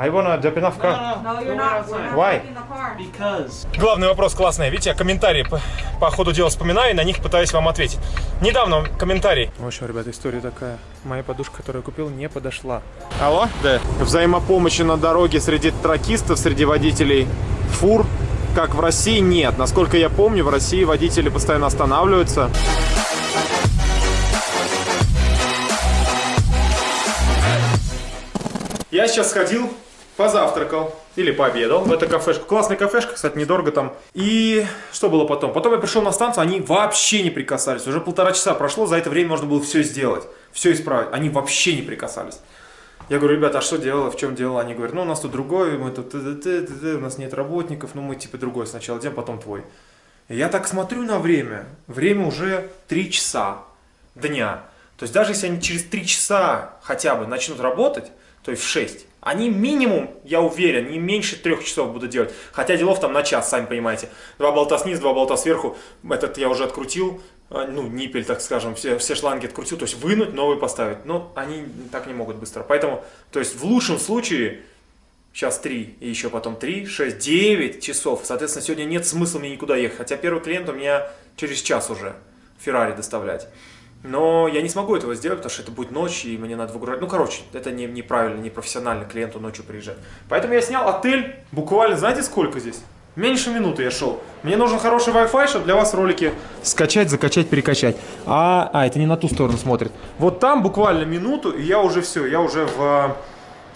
I wanna jump in a car. No, you're not. We're not Why? taking the car. Because Главный вопрос классный. Видите, я комментарии по, по ходу дела вспоминаю и на них пытаюсь вам ответить. Недавно комментарий. В общем, ребята, история такая. Моя подушка, которую я купил, не подошла. Алло? Да. Взаимопомощи на дороге среди тракистов, среди водителей фур, как в России, нет. Насколько я помню, в России водители постоянно останавливаются. Я сейчас сходил, позавтракал или пообедал в эту кафешку. Классная кафешка, кстати, недорого там. И что было потом? Потом я пришел на станцию, они вообще не прикасались. Уже полтора часа прошло, за это время можно было все сделать, все исправить. Они вообще не прикасались. Я говорю, ребята, а что дело, в чем дело? Они говорят, ну у нас тут другой, мы тут, т-т-т-т-т, у нас нет работников, ну мы типа другой сначала делаем, потом твой. И я так смотрю на время, время уже 3 часа дня. То есть даже если они через 3 часа хотя бы начнут работать, то есть в 6, они минимум, я уверен, не меньше трех часов будут делать. Хотя делов там на час, сами понимаете. Два болта снизу, два болта сверху. Этот я уже открутил, э, ну, ниппель, так скажем, все, все шланги открутил. То есть вынуть, новый поставить. Но они так не могут быстро. Поэтому, то есть в лучшем случае, сейчас 3, и еще потом 3, 6, 9 часов. Соответственно, сегодня нет смысла мне никуда ехать. Хотя первый клиент у меня через час уже Феррари доставлять. Но я не смогу этого сделать, потому что это будет ночь, и мне надо выгружать. Ну, короче, это не, неправильно, непрофессионально клиенту ночью приезжать. Поэтому я снял отель буквально, знаете, сколько здесь? Меньше минуты я шел. Мне нужен хороший Wi-Fi, чтобы для вас ролики скачать, закачать, перекачать. А, а, это не на ту сторону смотрит. Вот там буквально минуту, и я уже все, я уже в э,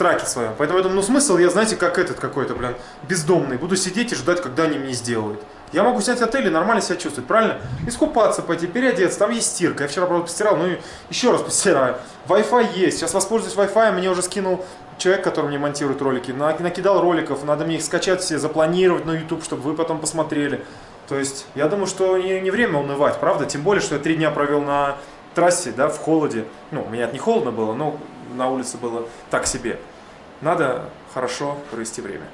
траке своем. Поэтому я думаю, ну смысл, я, знаете, как этот какой-то, блин, бездомный. Буду сидеть и ждать, когда они мне сделают. Я могу снять отель и нормально себя чувствовать, правильно? Искупаться, пойти, переодеться, там есть стирка. Я вчера, правда, постирал, ну и еще раз постираю. Wi-Fi есть, сейчас воспользуюсь Wi-Fi, мне уже скинул человек, который мне монтирует ролики. На- Накидал роликов, надо мне их скачать все, запланировать на YouTube, чтобы вы потом посмотрели. То есть, я думаю, что не, не время унывать, правда? Тем более, что я три дня провел на трассе, да, в холоде. Ну, у меня это не холодно было, но на улице было так себе. Надо хорошо провести время.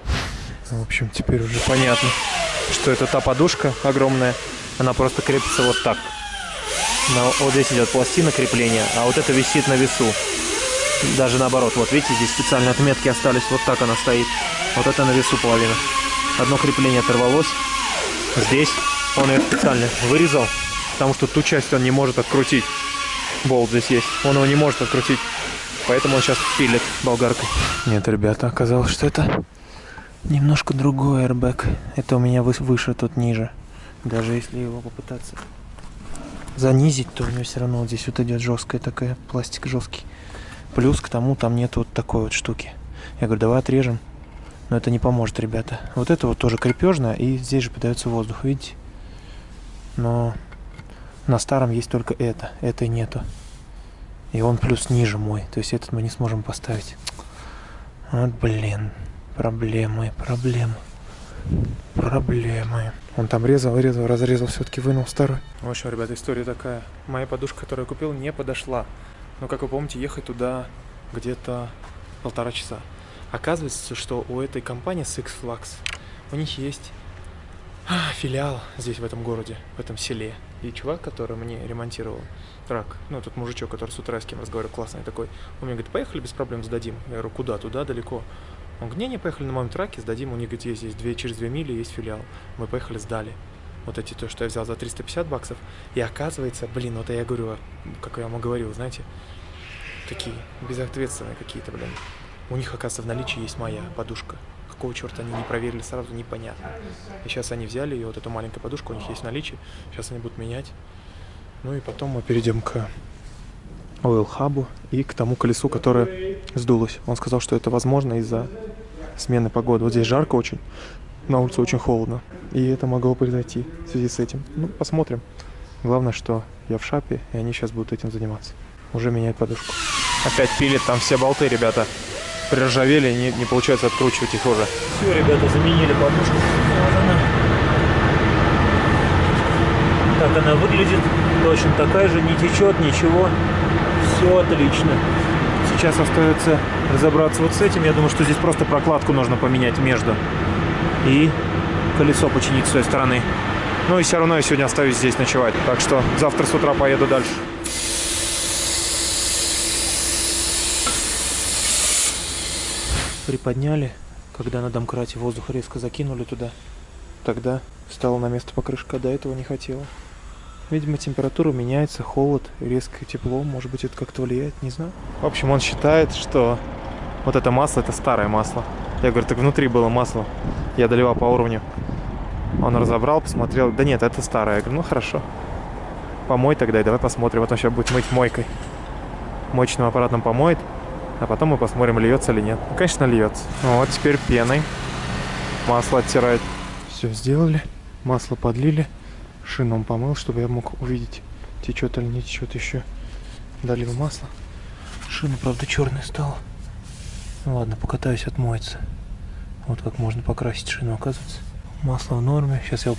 В общем, теперь уже понятно, что это та подушка огромная. Она просто крепится вот так. На- вот здесь идет пластина крепления, а вот это висит на весу. Даже наоборот, вот видите, здесь специальные отметки остались, вот так она стоит. Вот это на весу половина. Одно крепление оторвалось. Здесь он ее специально вырезал, потому что ту часть он не может открутить. Болт здесь есть, он его не может открутить. Поэтому он сейчас пилит болгаркой. Нет, ребята, оказалось, что это немножко другой airbag. Это у меня выше, тут ниже. Даже если его попытаться занизить, то у него все равно вот здесь вот идет жесткая такая, пластик жесткий. Плюс к тому там нет вот такой вот штуки. Я говорю, давай отрежем. Но это не поможет, ребята. Вот это вот тоже крепежное, и здесь же подается воздух, видите? Но на старом есть только это, этой нету. И он плюс ниже мой, то есть этот мы не сможем поставить. Вот, блин, проблемы, проблемы, проблемы. Он там резал, резал, разрезал, все-таки вынул старый. В общем, ребята, история такая. Моя подушка, которую я купил, не подошла. Но, как вы помните, ехать туда где-то полтора часа. Оказывается, что у этой компании Six Flags у них есть а, филиал здесь, в этом городе, в этом селе. И чувак, который мне ремонтировал трак, ну, тот мужичок, который с утра с кем разговаривал, классный такой, он мне говорит, поехали, без проблем сдадим. Я говорю, куда, туда, далеко? Он говорит, не-не, поехали на моем траке, сдадим, у них, говорит, есть, есть две, через две мили есть филиал. Мы поехали, сдали. Вот эти, то, что я взял за 350 баксов. И оказывается, блин, вот я говорю, как я и говорил, знаете, такие безответственные какие-то, блин. У них, оказывается, в наличии есть моя подушка. Какого черта они не проверили сразу, непонятно. И сейчас они взяли ее, вот эту маленькую подушку, у них есть в наличии. Сейчас они будут менять. Ну и потом мы перейдем к Oil и к тому колесу, которое сдулось. Он сказал, что это возможно из-за смены погоды. Вот здесь жарко очень, на улице очень холодно. И это могло произойти в связи с этим. Ну, посмотрим. Главное, что я в шапе, и они сейчас будут этим заниматься. Уже меняют подушку. Опять пилит там все болты, ребята. Приржавели, не, не получается откручивать их уже. Все, ребята, заменили подушку. Вот она. Так она выглядит. Точно такая же, не течет, ничего. Все отлично. Сейчас остается разобраться вот с этим. Я думаю, что здесь просто прокладку нужно поменять между. И колесо починить с той стороны. Ну и все равно я сегодня остаюсь здесь ночевать. Так что завтра с утра поеду дальше. Приподняли, когда на домкрате воздух резко закинули туда. Тогда стало на место покрышка, до этого не хотела. Видимо, температура меняется, холод, резкое тепло, может быть, это как-то влияет, не знаю. В общем, он считает, что вот это масло, это старое масло. Я говорю, так внутри было масло. Я доливал по уровню. Он разобрал, посмотрел. Да нет, это старое. Я говорю, ну хорошо. Помой тогда и давай посмотрим. Вот он сейчас будет мыть мойкой. Мочным аппаратом помоет. А потом мы посмотрим, льется или нет. Ну, конечно, льется. Ну, вот теперь пеной масло оттирает. Все сделали. Масло подлили. Шину он помыл, чтобы я мог увидеть, течет или не течет еще. Долил масло. Шина, правда, черная стала. Ну ладно, покатаюсь, отмоется. Вот как можно покрасить шину, оказывается. Масло в норме. Сейчас я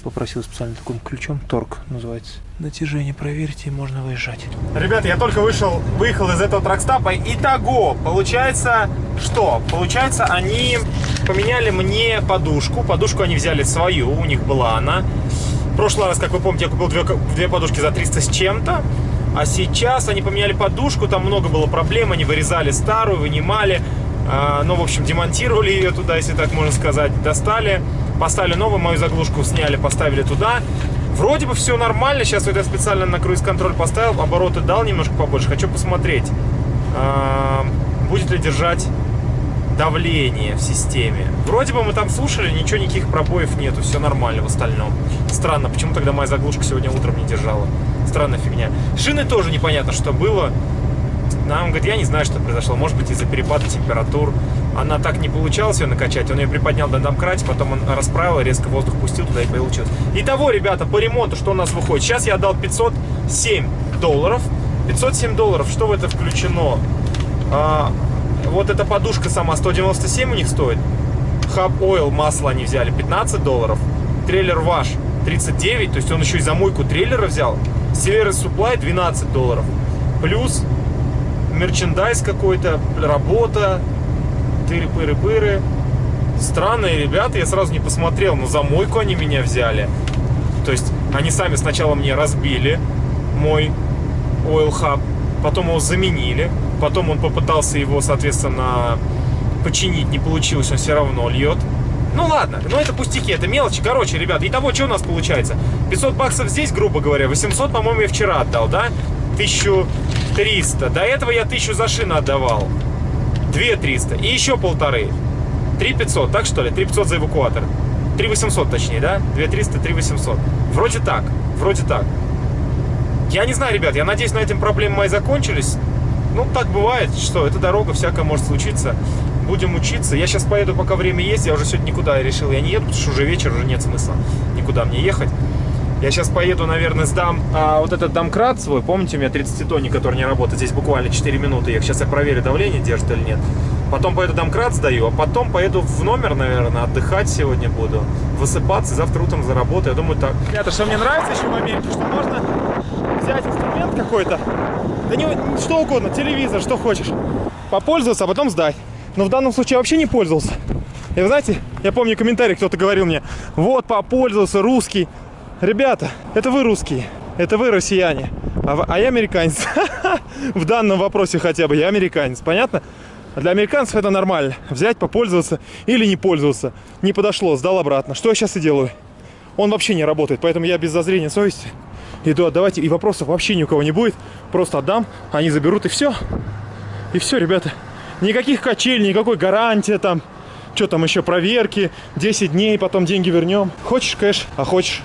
попросил специально таким ключом. Торг называется. Натяжение проверьте и можно выезжать. Ребята, я только вышел, выехал из этого тракстапа. Итого, получается, что? Получается, они поменяли мне подушку. Подушку они взяли свою, у них была она. В прошлый раз, как вы помните, я купил две, две подушки за 300 с чем-то. А сейчас они поменяли подушку, там много было проблем, они вырезали старую, вынимали, э, ну, в общем, демонтировали ее туда, если так можно сказать, достали, поставили новую, мою заглушку сняли, поставили туда. Вроде бы все нормально, сейчас вот я специально на круиз-контроль поставил, обороты дал немножко побольше, хочу посмотреть, э, будет ли держать давление в системе. Вроде бы мы там слушали, ничего, никаких пробоев нету, все нормально в остальном. Странно, почему тогда моя заглушка сегодня утром не держала. Странная фигня. Шины тоже непонятно, что было. Нам говорит, я не знаю, что произошло. Может быть, из-за перепада температур. Она так не получалось ее накачать. Он ее приподнял на домкрате, потом он расправил, резко воздух пустил туда и получилось. Итого, ребята, по ремонту что у нас выходит? Сейчас я отдал 507 долларов. 507 долларов, что в это включено? А, вот эта подушка сама 197 у них стоит. Hub Oil масло они взяли 15 долларов. Трейлер ваш 39, то есть он еще и замойку трейлера взял. Silver Supply 12 долларов. Плюс мерчендайз какой-то, работа, тыры-пыры-пыры. Странные ребята, я сразу не посмотрел, но за мойку они меня взяли. То есть они сами сначала мне разбили мой Oil Hub, потом его заменили, потом он попытался его, соответственно, починить, не получилось, он все равно льет. Ну ладно, но это пустяки, это мелочи. Короче, ребят, и того, что у нас получается? 500 баксов здесь, грубо говоря, 800, по-моему, я вчера отдал, да? 1300. До этого я 1000 за шину отдавал. 2300. И еще полторы. 3500, так что ли? 3500 за эвакуатор. 3800 точнее, да? 2300, 3800. Вроде так, вроде так. Я не знаю, ребят, я надеюсь, на этом проблемы мои закончились. Ну, так бывает, что эта дорога, всякое может случиться будем учиться. Я сейчас поеду, пока время есть. Я уже сегодня никуда решил, я не еду, потому что уже вечер, уже нет смысла никуда мне ехать. Я сейчас поеду, наверное, сдам а, вот этот домкрат свой. Помните, у меня 30-тонник, который не работает. Здесь буквально 4 минуты. Я сейчас я проверю, давление держит или нет. Потом поеду домкрат сдаю, а потом поеду в номер, наверное, отдыхать сегодня буду. Высыпаться, завтра утром заработаю. Я думаю, так. Ребята, что мне нравится еще в Америке, что можно взять инструмент какой-то, да не, что угодно, телевизор, что хочешь, попользоваться, а потом сдать но в данном случае я вообще не пользовался. И вы знаете, я помню комментарий, кто-то говорил мне, вот, попользовался, русский. Ребята, это вы русские, это вы россияне, а, а я американец. В данном вопросе хотя бы я американец, понятно? Для американцев это нормально. Взять, попользоваться или не пользоваться. Не подошло, сдал обратно. Что я сейчас и делаю. Он вообще не работает, поэтому я без зазрения совести иду отдавать. И вопросов вообще ни у кого не будет. Просто отдам, они заберут и все. И все, ребята. Никаких качелей, никакой гарантии там. Что там еще, проверки, 10 дней, потом деньги вернем. Хочешь кэш, а хочешь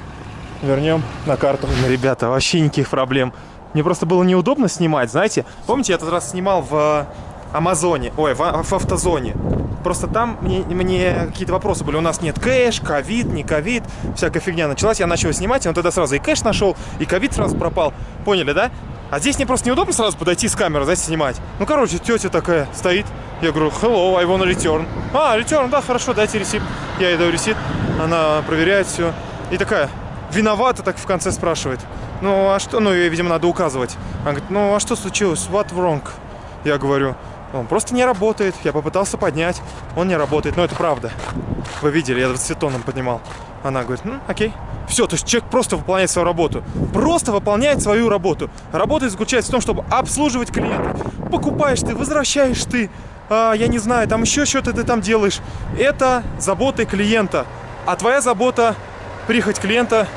вернем на карту. Ребята, вообще никаких проблем. Мне просто было неудобно снимать, знаете. Помните, я этот раз снимал в э, Амазоне, ой, в, в автозоне. Просто там мне, мне какие-то вопросы были. У нас нет кэш, ковид, не ковид, всякая фигня началась. Я начал снимать, и он тогда сразу и кэш нашел, и ковид сразу пропал. Поняли, да? А здесь мне просто неудобно сразу подойти с камерой, знаете, снимать. Ну, короче, тетя такая стоит. Я говорю, hello, I want a return. А, return, да, хорошо, дайте ресит. Я ей даю ресит, она проверяет все. И такая, виновата, так в конце спрашивает. Ну, а что, ну, ей, видимо, надо указывать. Она говорит, ну, а что случилось, what wrong? Я говорю, он просто не работает. Я попытался поднять, он не работает. Но это правда. Вы видели, я 20 тонн поднимал. Она говорит, ну, окей. Все, то есть человек просто выполняет свою работу. Просто выполняет свою работу. Работа заключается в том, чтобы обслуживать клиентов. Покупаешь ты, возвращаешь ты. а, я не знаю, там еще что-то ты там делаешь. Это заботы клиента. А твоя забота прихоть клиента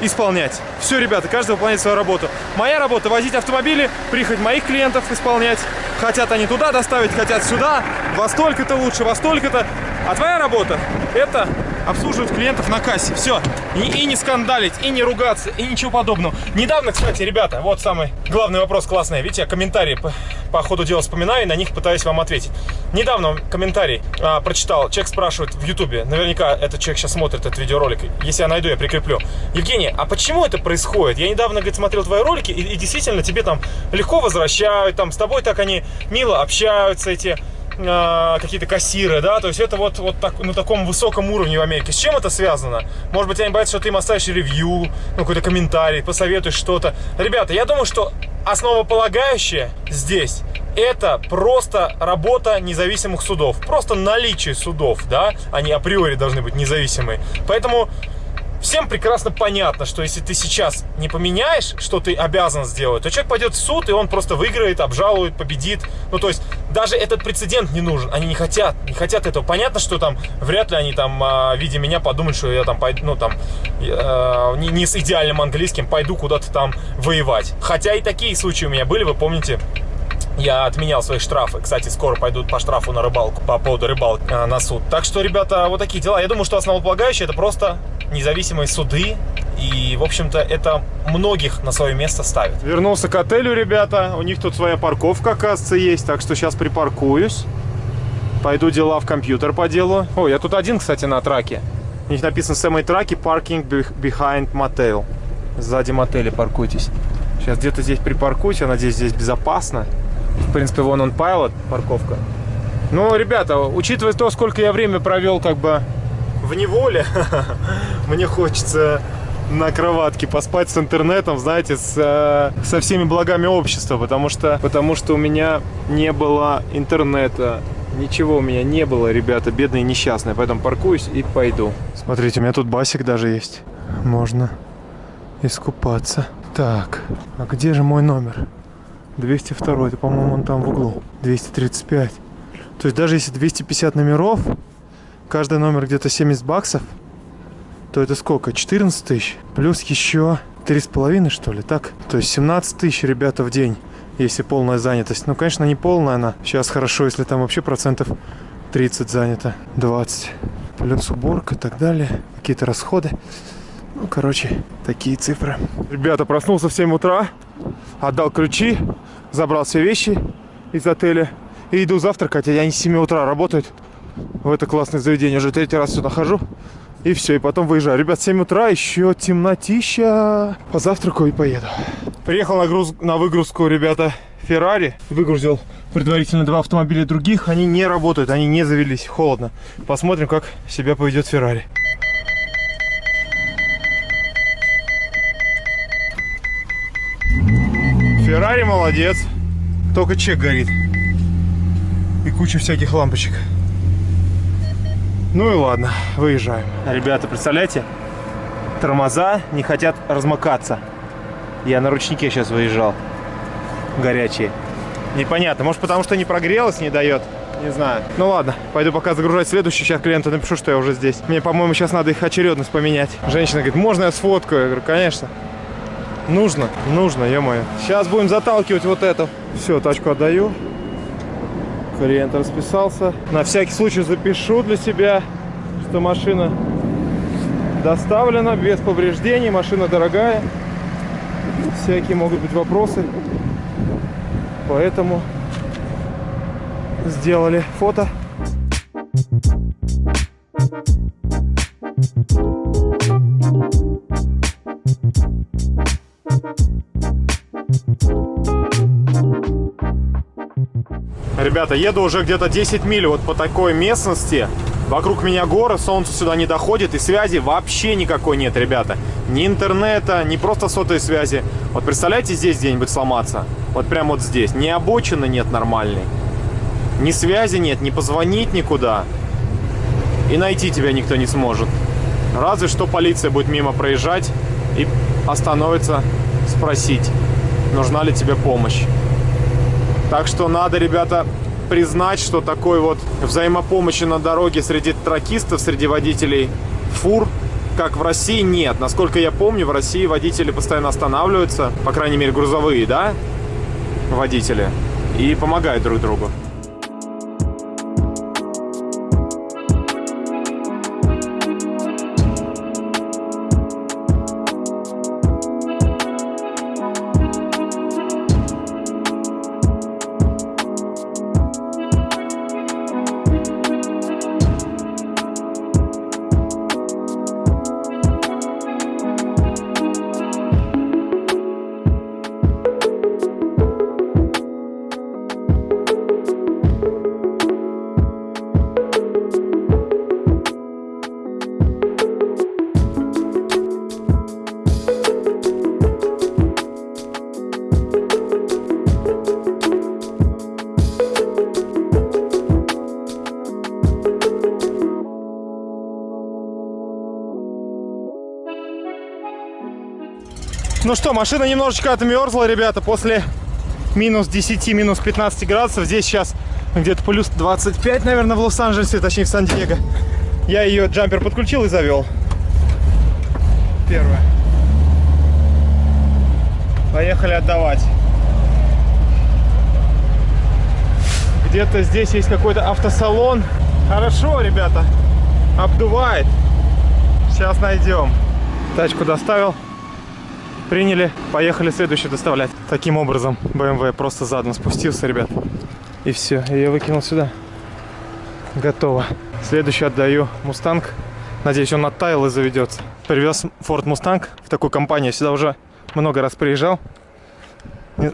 исполнять. Все, ребята, каждый выполняет свою работу. Моя работа возить автомобили, прихоть моих клиентов исполнять. Хотят они туда доставить, хотят сюда. Во столько-то лучше, во столько-то. А твоя работа это обслуживать клиентов на кассе. Все. И, и не скандалить, и не ругаться, и ничего подобного. Недавно, кстати, ребята, вот самый главный вопрос классный. Видите, я комментарии по, по ходу дела вспоминаю и на них пытаюсь вам ответить. Недавно комментарий а, прочитал. Человек спрашивает в Ютубе. Наверняка этот человек сейчас смотрит этот видеоролик. Если я найду, я прикреплю. Евгений, а почему это происходит? Я недавно, говорит, смотрел твои ролики, и, и действительно тебе там легко возвращают, там с тобой так они мило общаются, эти э, какие-то кассиры, да, то есть это вот, вот так, на таком высоком уровне в Америке. С чем это связано? Может быть, они боятся, что ты им оставишь ревью, ну, какой-то комментарий, посоветуешь что-то. Ребята, я думаю, что основополагающее здесь это просто работа независимых судов. Просто наличие судов, да, они априори должны быть независимые. Поэтому всем прекрасно понятно, что если ты сейчас не поменяешь, что ты обязан сделать, то человек пойдет в суд, и он просто выиграет, обжалует, победит. Ну, то есть, даже этот прецедент не нужен. Они не хотят, не хотят этого. Понятно, что там, вряд ли они там, а, видя меня, подумают, что я там пойду, ну, там, э, не, не с идеальным английским, пойду куда-то там воевать. Хотя и такие случаи у меня были, вы помните, я отменял свои штрафы. Кстати, скоро пойдут по штрафу на рыбалку, по поводу рыбалки э, на суд. Так что, ребята, вот такие дела. Я думаю, что основополагающее это просто независимые суды. И, в общем-то, это многих на свое место ставит. Вернулся к отелю, ребята. У них тут своя парковка, оказывается, есть. Так что сейчас припаркуюсь. Пойду дела в компьютер по делу. О, я тут один, кстати, на траке. У них написано самой траке паркинг behind motel. Сзади мотеля паркуйтесь. Сейчас где-то здесь припаркуюсь. Я надеюсь, здесь безопасно. В принципе, вон он Pilot, парковка. Ну, ребята, учитывая то, сколько я время провел как бы в неволе, мне хочется на кроватке поспать с интернетом, знаете, с, э, со всеми благами общества, потому что, потому что у меня не было интернета, ничего у меня не было, ребята, бедные несчастные, поэтому паркуюсь и пойду. Смотрите, у меня тут басик даже есть, можно искупаться. Так, а где же мой номер? 202, это, по-моему, он там в углу. 235. То есть даже если 250 номеров, каждый номер где-то 70 баксов, то это сколько? 14 тысяч. Плюс еще 3,5 что ли, так? То есть 17 тысяч, ребята, в день, если полная занятость. Ну, конечно, не полная она. Сейчас хорошо, если там вообще процентов 30 занято. 20. Плюс уборка и так далее. Какие-то расходы. Ну, короче, такие цифры. Ребята, проснулся в 7 утра, отдал ключи, забрал все вещи из отеля и иду завтракать. А они с 7 утра работают в это классное заведение. Уже третий раз сюда хожу. И все, и потом выезжаю. Ребят, 7 утра, еще темнотища. Позавтракаю и поеду. Приехал на, груз... на выгрузку, ребята, Феррари. Выгрузил предварительно два автомобиля других. Они не работают, они не завелись, холодно. Посмотрим, как себя поведет Феррари. Феррари молодец. Только чек горит. И куча всяких лампочек. Ну и ладно, выезжаем. Ребята, представляете? Тормоза не хотят размыкаться. Я на ручнике сейчас выезжал. Горячие. Непонятно. Может потому что не прогрелось, не дает. Не знаю. Ну ладно, пойду пока загружать следующий. Сейчас клиенту напишу, что я уже здесь. Мне, по-моему, сейчас надо их очередность поменять. Женщина говорит, можно я сфоткаю? Я говорю, конечно. Нужно, нужно, ё-моё. Сейчас будем заталкивать вот это. Все, тачку отдаю. Клиент расписался. На всякий случай запишу для себя, что машина доставлена без повреждений. Машина дорогая. Всякие могут быть вопросы. Поэтому сделали фото. Ребята, еду уже где-то 10 миль вот по такой местности. Вокруг меня горы, солнце сюда не доходит, и связи вообще никакой нет, ребята. Ни интернета, ни просто сотовой связи. Вот представляете, здесь где-нибудь сломаться? Вот прям вот здесь. Ни обочины нет нормальной. Ни связи нет, ни позвонить никуда. И найти тебя никто не сможет. Разве что полиция будет мимо проезжать и остановится спросить, нужна ли тебе помощь. Так что надо, ребята, признать, что такой вот взаимопомощи на дороге среди тракистов, среди водителей фур, как в России, нет. Насколько я помню, в России водители постоянно останавливаются, по крайней мере, грузовые, да, водители, и помогают друг другу. Машина немножечко отмерзла, ребята, после минус 10, минус 15 градусов. Здесь сейчас где-то плюс 25, наверное, в Лос-Анджелесе, точнее в Сан-Диего. Я ее джампер подключил и завел. Первое. Поехали отдавать. Где-то здесь есть какой-то автосалон. Хорошо, ребята. Обдувает. Сейчас найдем. Тачку доставил приняли, поехали следующую доставлять. Таким образом, BMW просто задом спустился, ребят. И все, я выкинул сюда. Готово. Следующий отдаю Мустанг. Надеюсь, он оттаял и заведется. Привез Ford Mustang в такую компанию. Сюда уже много раз приезжал.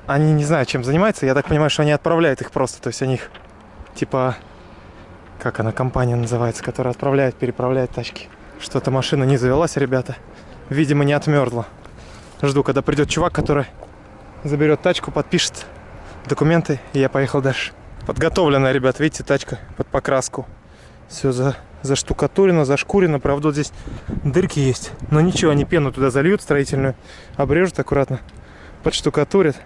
Они не знаю, чем занимаются. Я так понимаю, что они отправляют их просто. То есть они их, типа, как она, компания называется, которая отправляет, переправляет тачки. Что-то машина не завелась, ребята. Видимо, не отмерзла. Жду, когда придет чувак, который заберет тачку, подпишет документы, и я поехал дальше. Подготовленная, ребят, видите, тачка под покраску. Все за, заштукатурено, зашкурено. Правда, вот здесь дырки есть. Но ничего, они пену туда зальют строительную, обрежут аккуратно, подштукатурят.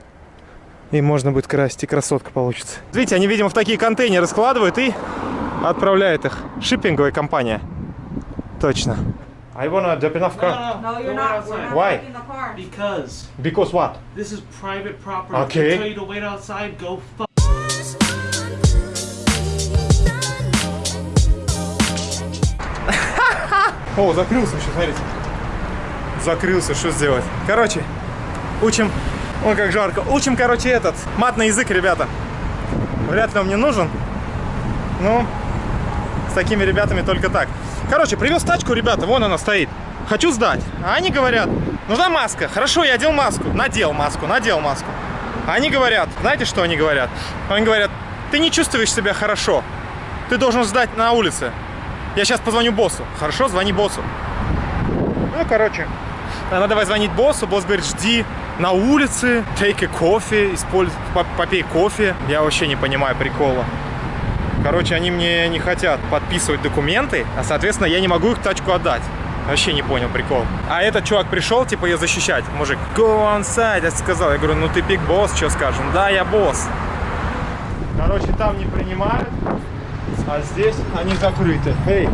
И можно будет красить, и красотка получится. Видите, они, видимо, в такие контейнеры складывают и отправляют их. Шиппинговая компания. Точно. I wanna jump in off car. No, you're Go not. outside. We're not Why? taking the car. Because Because what? this is private property. Okay. If I tell you to wait outside, go fuck. О, закрылся еще, смотрите. Закрылся, что сделать? Короче, учим, ой, как жарко. Учим, короче, этот, матный язык, ребята. Вряд ли он мне нужен. Ну, с такими ребятами только так. Короче, привез тачку, ребята, вон она стоит. Хочу сдать. А они говорят, нужна маска. Хорошо, я одел маску. Надел маску, надел маску. А они говорят, знаете, что они говорят? Они говорят, ты не чувствуешь себя хорошо. Ты должен сдать на улице. Я сейчас позвоню боссу. Хорошо, звони боссу. Ну, короче, она давай звонить боссу. Босс говорит, жди на улице, take a кофе, используй, попей кофе. Я вообще не понимаю прикола. Короче, они мне не хотят подписывать документы, а, соответственно, я не могу их тачку отдать. Вообще не понял прикол. А этот чувак пришел, типа, ее защищать. Мужик, go on side, я сказал. Я говорю, ну ты пик босс, что скажешь? «Ну Да, я босс. Короче, там не принимают, а здесь они закрыты. Эй!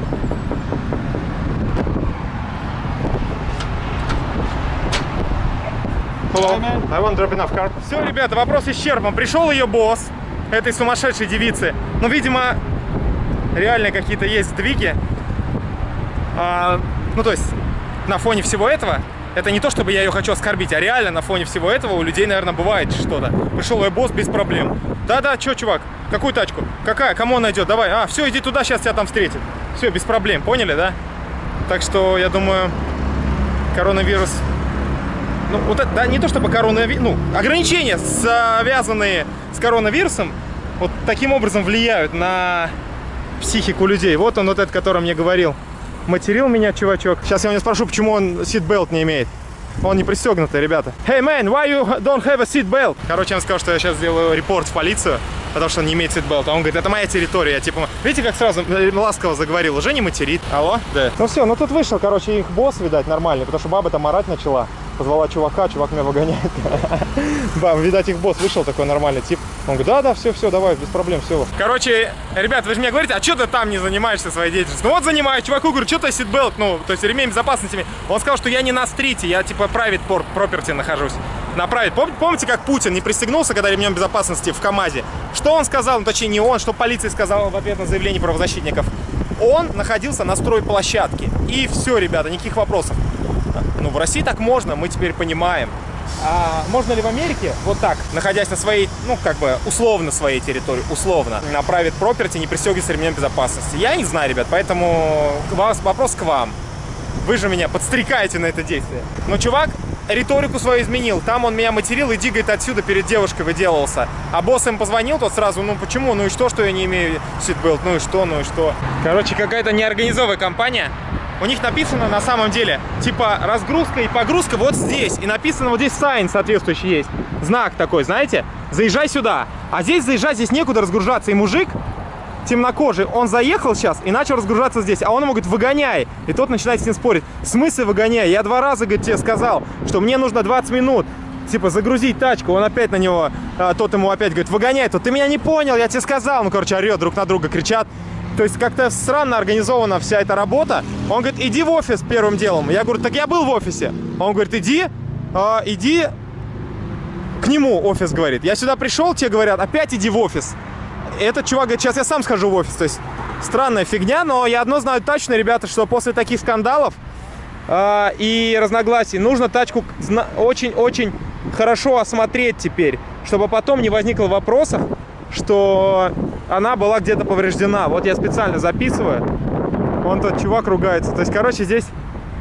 Hello. I want drop enough car. Все, ребята, вопрос исчерпан. Пришел ее босс, этой сумасшедшей девицы. Ну, видимо, реально какие-то есть сдвиги. А, ну, то есть, на фоне всего этого, это не то, чтобы я ее хочу оскорбить, а реально на фоне всего этого у людей, наверное, бывает что-то. Пришел ее босс без проблем. Да-да, что, чувак, какую тачку? Какая? Кому она идет? Давай. А, все, иди туда, сейчас тебя там встретит. Все, без проблем, поняли, да? Так что, я думаю, коронавирус... Ну, вот это, да, не то чтобы коронавирус... Ну, ограничения, связанные с коронавирусом, вот таким образом влияют на психику людей. Вот он, вот этот, который мне говорил. Материл меня, чувачок. Сейчас я у него спрошу, почему он ситбелт не имеет. Он не пристегнутый, ребята. Hey, man, why you don't have a seatbelt? Короче, он сказал, что я сейчас сделаю репорт в полицию, потому что он не имеет ситбелта. Он говорит, это моя территория. Я типа, видите, как сразу э, ласково заговорил. Уже не материт. Алло? Да. Ну все, ну тут вышел, короче, их босс, видать, нормальный, потому что баба там орать начала. Позвала чувака, чувак меня выгоняет. Баб, видать, их босс вышел такой нормальный тип. Он говорит, да, да, все, все, давай, без проблем, все. Короче, ребят, вы же мне говорите, а что ты там не занимаешься своей деятельностью? Ну вот занимаюсь, чуваку говорю, что ты ситбелт, ну, то есть ремень безопасности. Он сказал, что я не на стрите, я типа private port property нахожусь. На. Пом- Помните, как Путин не пристегнулся, когда ремнем безопасности в КАМАЗе? Что он сказал, ну точнее не он, что полиция сказала в ответ на заявление правозащитников? Он находился на стройплощадке. И все, ребята, никаких вопросов. Ну, в России так можно, мы теперь понимаем. А можно ли в Америке вот так, находясь на своей, ну, как бы, условно своей территории, условно, на private property, не пристегиваться ремнем безопасности? Я не знаю, ребят, поэтому вас, вопрос к вам. Вы же меня подстрекаете на это действие. Но чувак риторику свою изменил. Там он меня материл, иди, говорит, отсюда перед девушкой выделывался. А босс им позвонил, тот сразу, ну почему, ну и что, что я не имею ситбелт, ну и что, ну и что. Короче, какая-то неорганизованная компания. У них написано на самом деле, типа, разгрузка и погрузка вот здесь. И написано вот здесь сайн соответствующий есть. Знак такой, знаете? Заезжай сюда. А здесь заезжать, здесь некуда разгружаться. И мужик темнокожий, он заехал сейчас и начал разгружаться здесь, а он ему говорит, выгоняй. И тот начинает с ним спорить. В смысле выгоняй? Я два раза, говорит, тебе сказал, что мне нужно 20 минут, типа, загрузить тачку. Он опять на него, а, тот ему опять говорит, выгоняй. Тот, ты меня не понял, я тебе сказал. Ну, короче, орет друг на друга, кричат. То есть как-то странно организована вся эта работа. Он говорит, иди в офис первым делом. Я говорю, так я был в офисе. Он говорит, иди, а, иди к нему, офис говорит. Я сюда пришел, тебе говорят, опять иди в офис этот чувак говорит, сейчас я сам схожу в офис. То есть странная фигня, но я одно знаю точно, ребята, что после таких скандалов э, и разногласий нужно тачку очень-очень хорошо осмотреть теперь, чтобы потом не возникло вопросов, что она была где-то повреждена. Вот я специально записываю. Вон тот чувак ругается. То есть, короче, здесь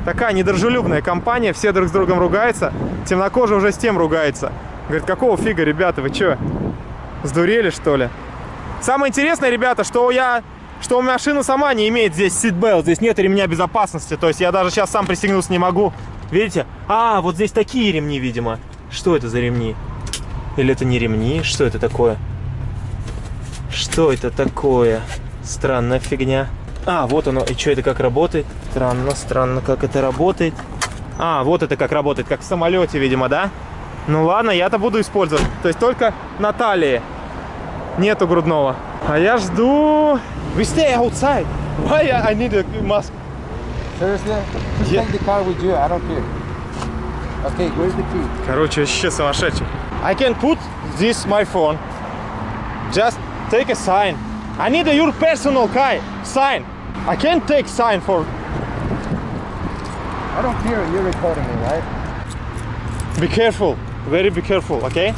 такая недружелюбная компания, все друг с другом ругаются. Темнокожий уже с тем ругается. Говорит, какого фига, ребята, вы что, сдурели, что ли? Самое интересное, ребята, что я что машина сама не имеет здесь ситбелт, здесь нет ремня безопасности, то есть я даже сейчас сам пристегнуться не могу. Видите? А, вот здесь такие ремни, видимо. Что это за ремни? Или это не ремни? Что это такое? Что это такое? Странная фигня. А, вот оно. И что это как работает? Странно, странно, как это работает. А, вот это как работает, как в самолете, видимо, да? Ну ладно, я-то буду использовать. То есть только на талии нету грудного. А я жду... We stay outside. Why I need a mask? Seriously? Just Yeah. take the car with you. I don't care. Okay, where's the key? Короче, вообще сумасшедший. I can put this my phone. Just take a sign. I need a your personal guy sign. I can't take sign for. I don't care. You're recording me, right? Be careful. Very be careful, okay?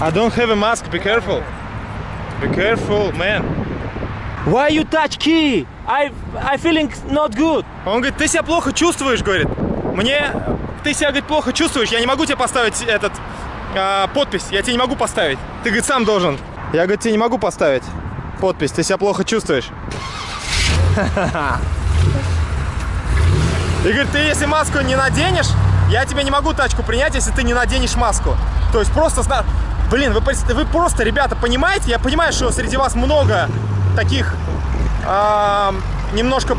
I don't have a mask. Be careful. Be careful, man. Why you touch key? I I feeling not good. Он говорит, ты себя плохо чувствуешь, говорит. Мне ты себя, говорит, плохо чувствуешь. Я не могу тебе поставить этот а, подпись. Я тебе не могу поставить. Ты, говорит, сам должен. Я, говорит, тебе не могу поставить подпись. Ты себя плохо чувствуешь. И говорит, ты если маску не наденешь, я тебе не могу тачку принять, если ты не наденешь маску. То есть просто, блин, вы, вы просто, ребята, понимаете? Я понимаю, что среди вас много таких ам, немножко,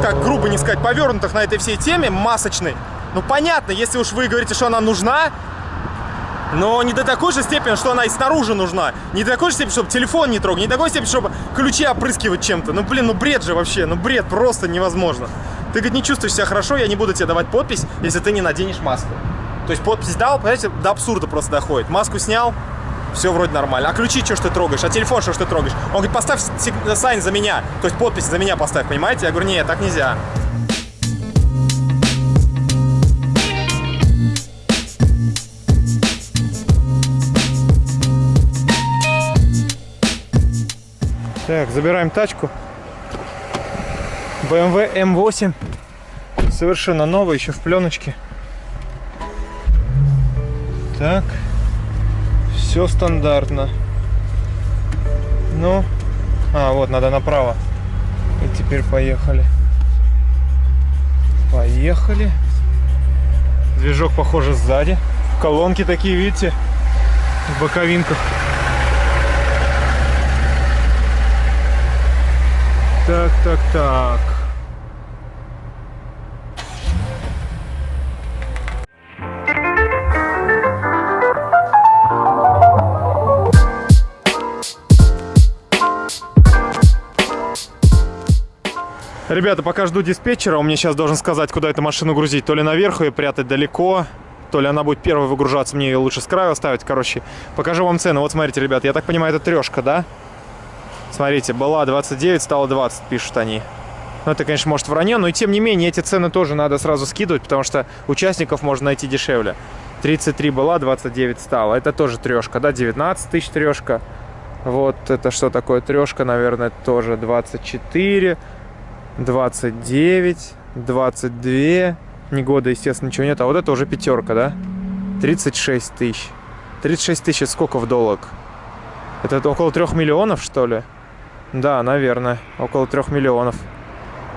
как грубо не сказать, повернутых на этой всей теме, масочной. Ну понятно, если уж вы говорите, что она нужна, но не до такой же степени, что она и снаружи нужна. Не до такой же степени, чтобы телефон не трогать. Не до такой степени, чтобы ключи опрыскивать чем-то. Ну, блин, ну бред же вообще. Ну, бред просто невозможно. Ты, говорит, не чувствуешь себя хорошо, я не буду тебе давать подпись, если ты не наденешь маску. То есть подпись дал, понимаете, до абсурда просто доходит. Маску снял, все вроде нормально. А ключи, что ж ты трогаешь? А телефон, что ж ты трогаешь? Он говорит, поставь сайн за меня. То есть подпись за меня поставь, понимаете? Я говорю, нет, так нельзя. Так, забираем тачку. BMW M8. Совершенно новая, еще в пленочке. Так. Все стандартно. Ну. А, вот, надо направо. И теперь поехали. Поехали. Движок, похоже, сзади. Колонки такие, видите, в боковинках. так, так, так. Ребята, пока жду диспетчера, он мне сейчас должен сказать, куда эту машину грузить. То ли наверху, и прятать далеко, то ли она будет первой выгружаться, мне ее лучше с краю оставить. Короче, покажу вам цену. Вот смотрите, ребят, я так понимаю, это трешка. Да. Смотрите, была 29, стала 20, пишут они. Ну, это, конечно, может вранье, но и тем не менее, эти цены тоже надо сразу скидывать, потому что участников можно найти дешевле. 33 была, 29 стала. Это тоже трешка, да, 19 тысяч трешка. Вот это что такое трешка, наверное, тоже 24, 29, 22. Ни года, естественно, ничего нет. А вот это уже пятерка, да? 36 тысяч. 36 тысяч сколько в доллар? Это около 3 миллионов, что ли? Да, наверное, около 3 миллионов.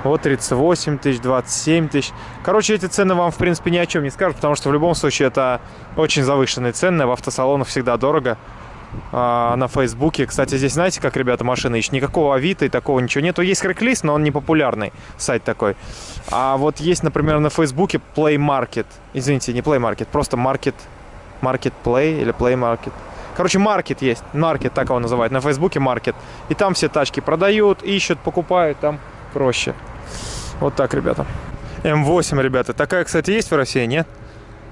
Вот 38 тысяч, 27 тысяч. Короче, эти цены вам, в принципе, ни о чем не скажут, потому что в любом случае это очень завышенные цены. В автосалонах всегда дорого. А, на Фейсбуке. Кстати, здесь знаете, как ребята машины ищут? Никакого Авито и такого ничего нету. Есть Craigslist, но он не популярный сайт такой. А вот есть, например, на Фейсбуке Play Market. Извините, не Play Market, просто Market, Market Play или Play Market. Короче, маркет есть. Маркет, так его называют. На Фейсбуке маркет. И там все тачки продают, ищут, покупают. Там проще. Вот так, ребята. М8, ребята. Такая, кстати, есть в России, нет?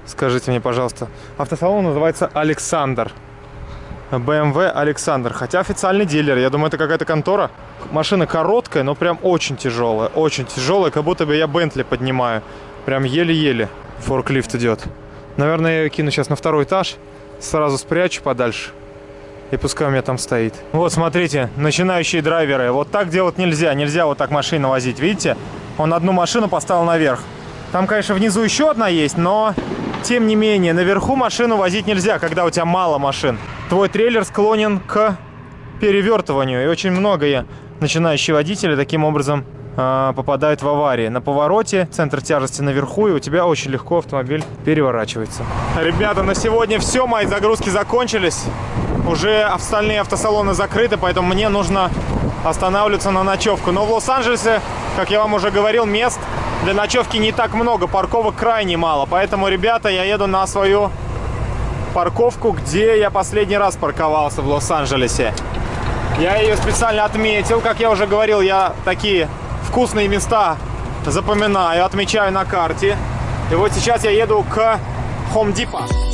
Скажите мне, пожалуйста. Автосалон называется Александр. BMW Александр. Хотя официальный дилер. Я думаю, это какая-то контора. Машина короткая, но прям очень тяжелая. Очень тяжелая, как будто бы я Бентли поднимаю. Прям еле-еле форклифт идет. Наверное, я ее кину сейчас на второй этаж. Сразу спрячу подальше. И пускай у меня там стоит. Вот, смотрите, начинающие драйверы. Вот так делать нельзя. Нельзя вот так машину возить. Видите? Он одну машину поставил наверх. Там, конечно, внизу еще одна есть, но тем не менее, наверху машину возить нельзя, когда у тебя мало машин. Твой трейлер склонен к перевертыванию. И очень многие начинающие водители таким образом э, попадают в аварии. На повороте центр тяжести наверху, и у тебя очень легко автомобиль переворачивается. Ребята, на сегодня все. Мои загрузки закончились. Уже остальные автосалоны закрыты, поэтому мне нужно останавливаться на ночевку. Но в Лос-Анджелесе, как я вам уже говорил, мест для ночевки не так много, парковок крайне мало. Поэтому, ребята, я еду на свою парковку, где я последний раз парковался в Лос-Анджелесе. Я ее специально отметил. Как я уже говорил, я такие вкусные места запоминаю, отмечаю на карте. И вот сейчас я еду к Home Depot.